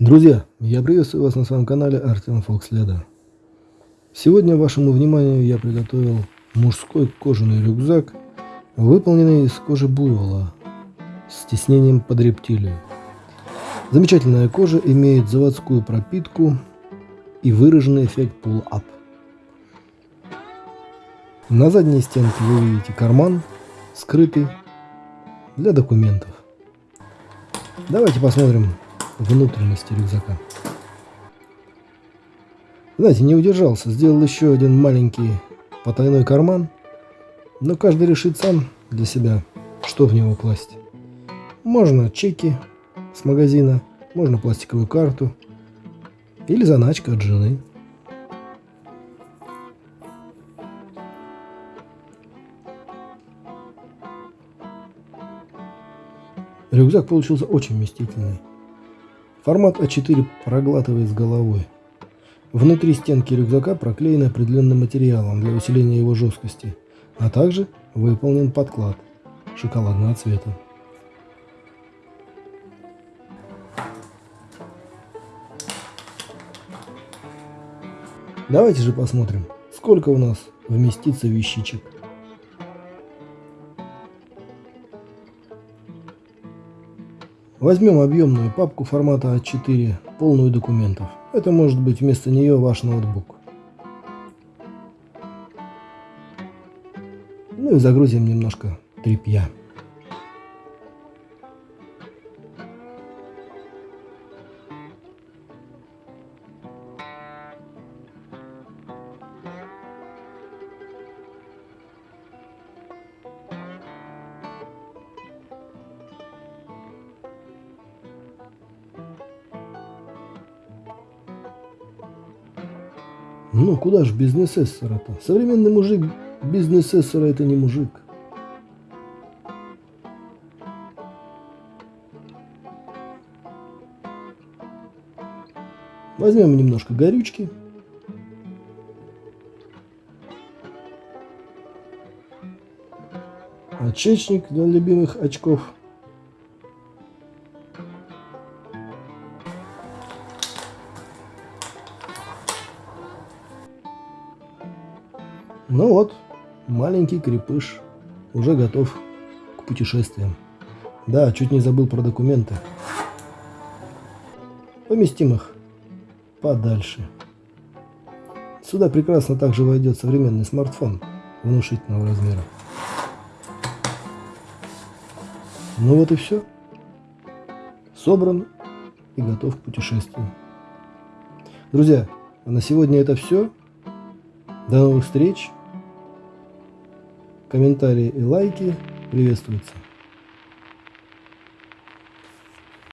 Друзья, я приветствую вас на своем канале Артем Фокследа. Сегодня вашему вниманию я приготовил мужской кожаный рюкзак, выполненный из кожи буйвола с тиснением под рептилию. Замечательная кожа имеет заводскую пропитку и выраженный эффект pull-up. На задней стенке вы видите карман, скрытый для документов. Давайте посмотрим внутренности рюкзака. Знаете, не удержался, сделал еще один маленький потайной карман, но каждый решит сам для себя, что в него класть. Можно чеки с магазина, можно пластиковую карту или заначка от жены. Рюкзак получился очень вместительный. Формат А4 проглатывает с головой. Внутри стенки рюкзака проклеены определенным материалом для усиления его жесткости, а также выполнен подклад шоколадного цвета. Давайте же посмотрим, сколько у нас вместится вещичек. Возьмем объемную папку формата А4, полную документов. Это может быть вместо нее ваш ноутбук. Ну и загрузим немножко тряпья. Ну, куда ж без несессора-то? Современный мужик без несессора это не мужик. Возьмем немножко горючки. Очечник для любимых очков. Ну вот, маленький крепыш уже готов к путешествиям. Да, чуть не забыл про документы. Поместим их подальше. Сюда прекрасно также войдет современный смартфон внушительного размера. Ну вот и все. Собран и готов к путешествию. Друзья, а на сегодня это все. До новых встреч! Комментарии и лайки приветствуются.